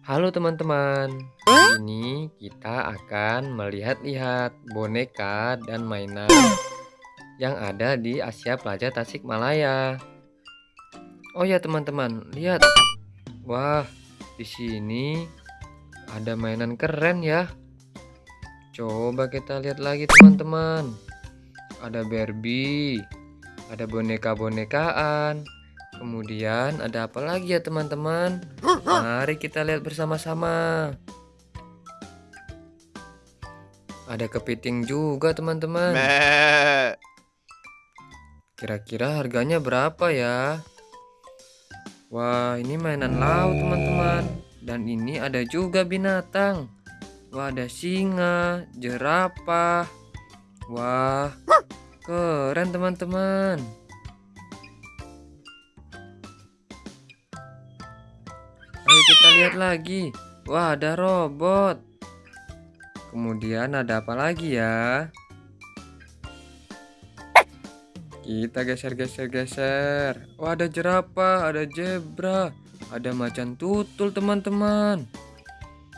Halo teman-teman, ini kita akan melihat-lihat boneka dan mainan yang ada di Asia Plaza Tasikmalaya. Oh ya teman-teman, lihat. Wah, di sini ada mainan keren ya. Coba kita lihat lagi teman-teman. Ada Barbie, ada boneka-bonekaan, Kemudian ada apa lagi ya teman-teman? Mari kita lihat bersama-sama. Ada kepiting juga teman-teman. Kira-kira harganya berapa ya? Wah ini mainan laut teman-teman. Dan ini ada juga binatang. Wah ada singa, jerapah. Wah keren teman-teman. Kita lihat lagi. Wah, ada robot. Kemudian ada apa lagi ya? Kita geser-geser-geser. Wah, ada jerapah, ada zebra, ada macan tutul, teman-teman.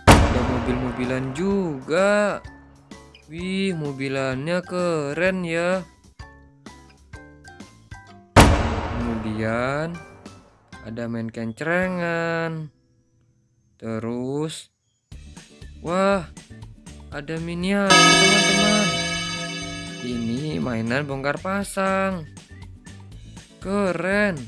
Ada mobil-mobilan juga. Wih, mobilannya keren ya. Kemudian ada main kencerengan. Terus, wah, ada miniatur teman-teman. Ini mainan bongkar pasang. Keren.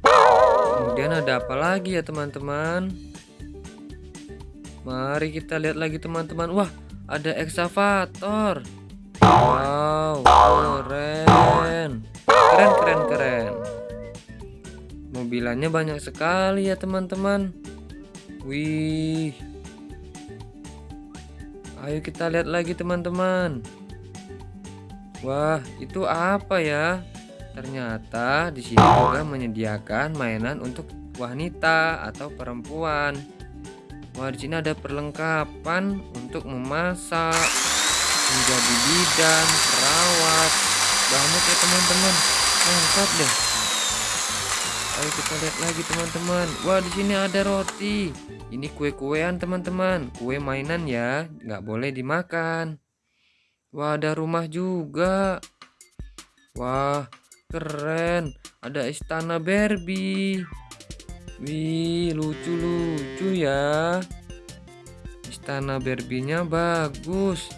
Kemudian ada apa lagi ya teman-teman? Mari kita lihat lagi teman-teman. Wah, ada eksavator. Wow, keren. Keren, keren, keren. Mobilannya banyak sekali ya teman-teman. Wih. Ayo kita lihat lagi teman-teman. Wah, itu apa ya? Ternyata di sini juga menyediakan mainan untuk wanita atau perempuan. Wah, di sini ada perlengkapan untuk memasak, menjadi bidan, perawat. Banyak ya teman-teman. Lengkap deh. Ayo kita lihat lagi teman-teman. Wah di sini ada roti. Ini kue-kuean teman-teman. Kue mainan ya, nggak boleh dimakan. Wah ada rumah juga. Wah keren. Ada istana Barbie. Wih lucu-lucu ya. Istana Barbie-nya bagus.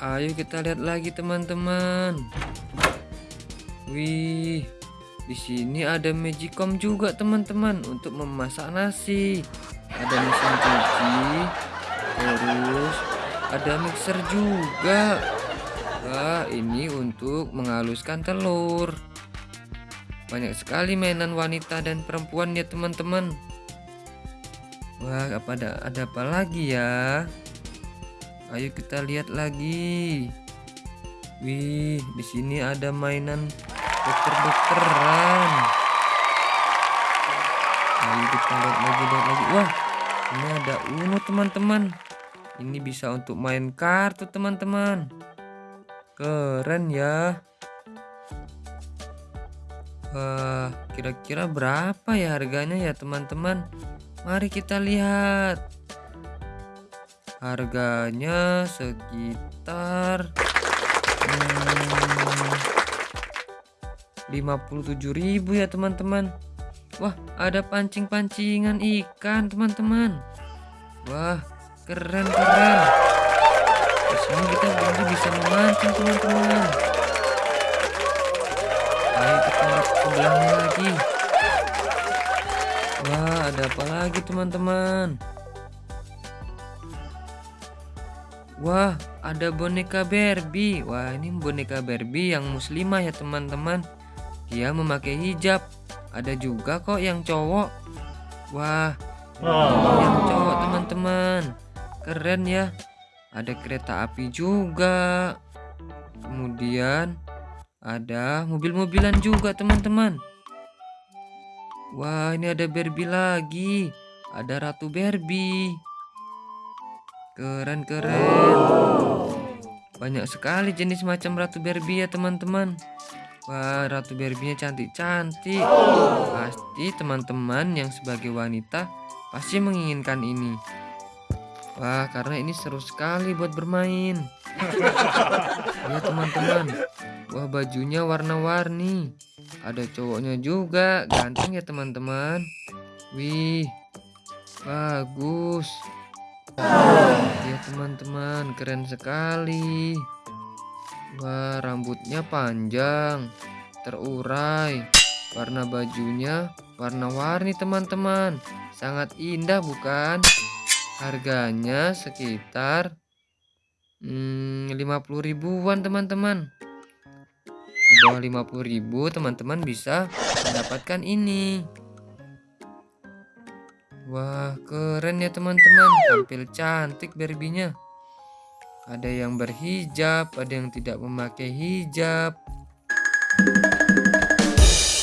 Ayo kita lihat lagi teman-teman. Wih, di sini ada magicom juga teman-teman untuk memasak nasi. Ada mesin cuci, terus ada mixer juga. Wah, ini untuk menghaluskan telur. Banyak sekali mainan wanita dan perempuan ya teman-teman. Wah, apa ada ada apa lagi ya? Ayo kita lihat lagi. Wih, di sini ada mainan dokter-dokteran. Ayo kita lihat lagi lihat lagi. Wah ini ada uno teman-teman. Ini bisa untuk main kartu teman-teman. Keren ya. Wah kira-kira berapa ya harganya ya teman-teman? Mari kita lihat. Harganya sekitar hmm, 57.000 ya teman-teman. Wah ada pancing-pancingan ikan teman-teman. Wah keren-keren Di sini kita juga bisa memancing teman-teman. Ayo kita lihat sebelahnya lagi. Wah ada apa lagi teman-teman? Wah ada boneka Barbie. Wah ini boneka Barbie yang muslimah ya teman-teman dia memakai hijab. Ada juga kok yang cowok. Wah, oh. yang cowok teman-teman. Keren ya. Ada kereta api juga. Kemudian ada mobil-mobilan juga teman-teman. Wah, ini ada Barbie lagi. Ada Ratu Barbie. Keren-keren. Banyak sekali jenis macam Ratu Barbie ya teman-teman. Wah, Ratu Barbie-nya cantik-cantik. Pasti teman-teman yang sebagai wanita pasti menginginkan ini. Wah, karena ini seru sekali buat bermain. Ya teman-teman. Wah, bajunya warna-warni. Ada cowoknya juga, ganteng ya teman-teman. Wih, bagus. Ya teman-teman, keren sekali. Wah, rambutnya panjang, terurai. Warna bajunya warna-warni teman-teman. Sangat indah bukan? Harganya sekitar hmm, 50 ribuan teman-teman. Di bawah 50 ribu teman-teman bisa mendapatkan ini. Wah, keren ya teman-teman. Tampil cantik Barbie-nya. Ada yang berhijab, ada yang tidak memakai hijab.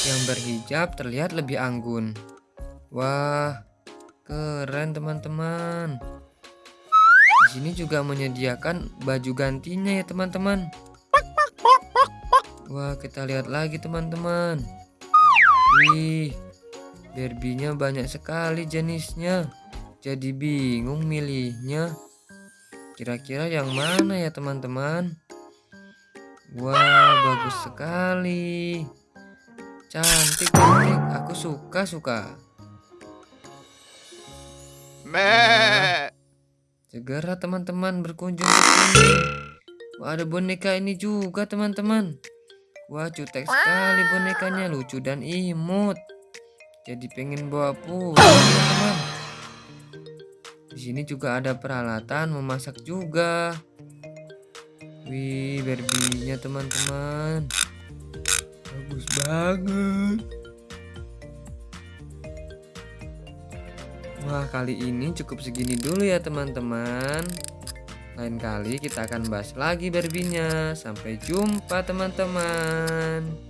Yang berhijab terlihat lebih anggun. Wah, keren teman-teman. Di sini juga menyediakan baju gantinya ya teman-teman. Wah, kita lihat lagi teman-teman. Wih, Barbie-nya banyak sekali jenisnya. Jadi bingung milihnya. Kira-kira yang mana ya teman-teman? Wah, bagus sekali. Cantik, cantik. Aku suka, suka. Wah, segera teman-teman berkunjung ke sini. Wah, ada boneka ini juga teman-teman. Wah, cutek sekali bonekanya, lucu dan imut. Jadi pengen bawa pulang. Di sini juga ada peralatan memasak juga. Wih, Barbie-nya teman-teman. Bagus banget. Wah, kali ini cukup segini dulu ya teman-teman. Lain kali kita akan bahas lagi Barbie-nya. Sampai jumpa teman-teman.